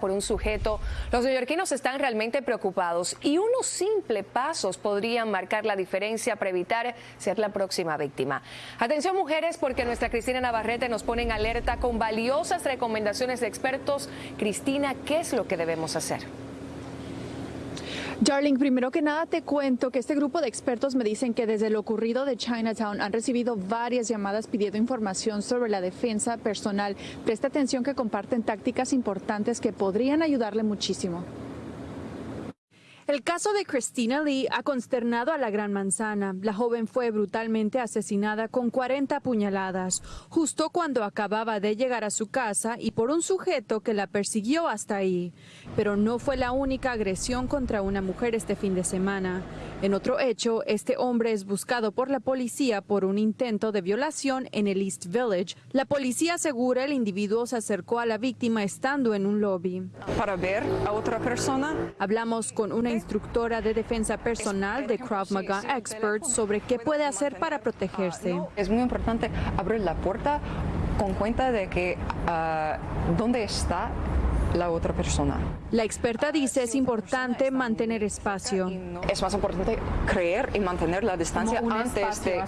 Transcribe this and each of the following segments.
por un sujeto, los neoyorquinos están realmente preocupados y unos simples pasos podrían marcar la diferencia para evitar ser la próxima víctima. Atención mujeres porque nuestra Cristina Navarrete nos pone en alerta con valiosas recomendaciones de expertos. Cristina, ¿qué es lo que debemos hacer? Darling, primero que nada te cuento que este grupo de expertos me dicen que desde lo ocurrido de Chinatown han recibido varias llamadas pidiendo información sobre la defensa personal. Presta atención que comparten tácticas importantes que podrían ayudarle muchísimo. El caso de Christina Lee ha consternado a la Gran Manzana. La joven fue brutalmente asesinada con 40 puñaladas, justo cuando acababa de llegar a su casa y por un sujeto que la persiguió hasta ahí. Pero no fue la única agresión contra una mujer este fin de semana. En otro hecho, este hombre es buscado por la policía por un intento de violación en el East Village. La policía asegura el individuo se acercó a la víctima estando en un lobby. Para ver a otra persona. Hablamos con una instructora de defensa personal de Krav Maga Experts sobre qué puede hacer para protegerse. Es muy importante abrir la puerta con cuenta de que uh, dónde está la otra persona. La experta dice es importante mantener espacio. Es más importante creer y mantener la distancia antes de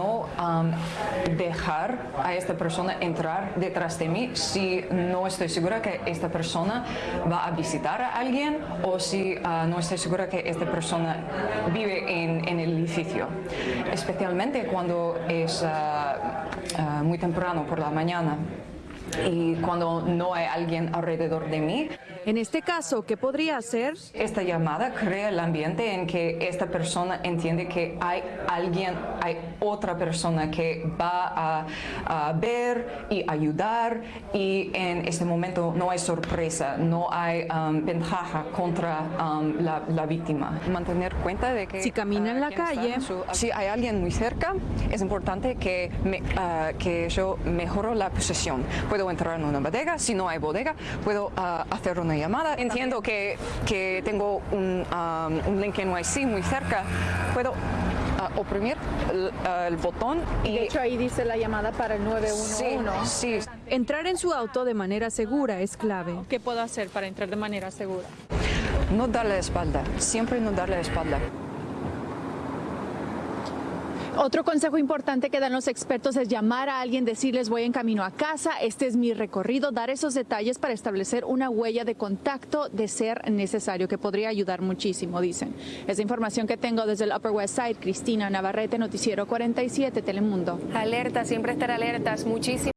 no um, dejar a esta persona entrar detrás de mí si no estoy segura que esta persona va a visitar a alguien o si uh, no estoy segura que esta persona vive en, en el edificio. Especialmente cuando es uh, uh, muy temprano por la mañana y cuando no hay alguien alrededor de mí. En este caso, ¿qué podría hacer? Esta llamada crea el ambiente en que esta persona entiende que hay alguien, hay otra persona que va a, a ver y ayudar y en este momento no hay sorpresa, no hay um, ventaja contra um, la, la, víctima. Mantener cuenta de que... Si camina en la calle... Su, si hay alguien muy cerca, es importante que, me, uh, que yo mejoro la posesión. Puedo entrar en una bodega, si no hay bodega, puedo uh, hacer una llamada. Entiendo que, que tengo un, um, un link NYC muy cerca, puedo uh, oprimir el, uh, el, botón y... De hecho ahí dice la llamada para el 911. Sí, sí. Entrar en su auto de manera segura es clave. ¿Qué puedo hacer para entrar de manera segura? No darle la espalda, siempre no darle la espalda. Otro consejo importante que dan los expertos es llamar a alguien, decirles voy en camino a casa, este es mi recorrido, dar esos detalles para establecer una huella de contacto de ser necesario, que podría ayudar muchísimo, dicen. Esa información que tengo desde el Upper West Side, Cristina Navarrete, Noticiero 47, Telemundo. Alerta, siempre estar alertas, muchísimo.